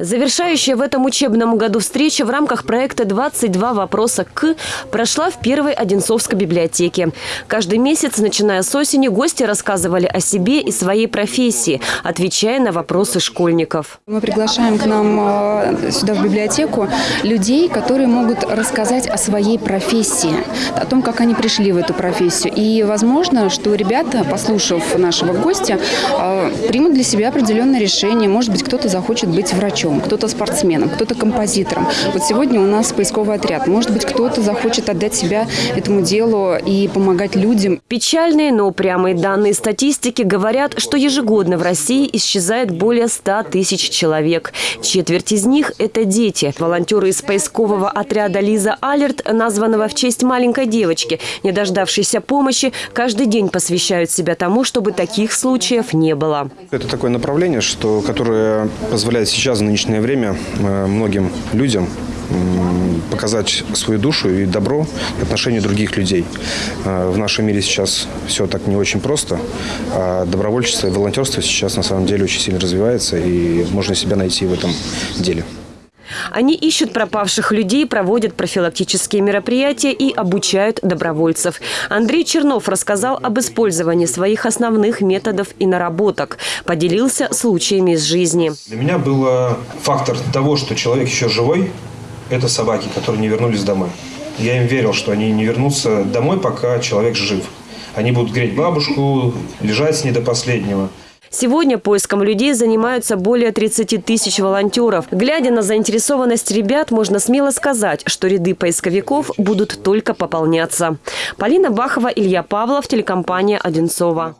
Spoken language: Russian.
Завершающая в этом учебном году встреча в рамках проекта «22 вопроса к» прошла в первой Одинцовской библиотеке. Каждый месяц, начиная с осени, гости рассказывали о себе и своей профессии, отвечая на вопросы школьников. Мы приглашаем к нам э, сюда в библиотеку людей, которые могут рассказать о своей профессии, о том, как они пришли в эту профессию. И возможно, что ребята, послушав нашего гостя, э, примут для себя определенное решение. Может быть, кто-то захочет быть врачом кто-то спортсменом, кто-то композитором. Вот сегодня у нас поисковый отряд. Может быть, кто-то захочет отдать себя этому делу и помогать людям. Печальные, но упрямые данные статистики говорят, что ежегодно в России исчезает более 100 тысяч человек. Четверть из них – это дети. Волонтеры из поискового отряда «Лиза Алерт», названного в честь маленькой девочки, не дождавшейся помощи, каждый день посвящают себя тому, чтобы таких случаев не было. Это такое направление, что, которое позволяет сейчас нынешнее время э, многим людям показать свою душу и добро в отношении других людей. Э, в нашем мире сейчас все так не очень просто, а добровольчество и волонтерство сейчас на самом деле очень сильно развивается, и можно себя найти в этом деле. Они ищут пропавших людей, проводят профилактические мероприятия и обучают добровольцев. Андрей Чернов рассказал об использовании своих основных методов и наработок. Поделился случаями из жизни. Для меня был фактор того, что человек еще живой, это собаки, которые не вернулись домой. Я им верил, что они не вернутся домой, пока человек жив. Они будут греть бабушку, лежать с ней до последнего. Сегодня поиском людей занимаются более 30 тысяч волонтеров. Глядя на заинтересованность ребят, можно смело сказать, что ряды поисковиков будут только пополняться. Полина Бахова, Илья Павлов, телекомпания «Одинцова».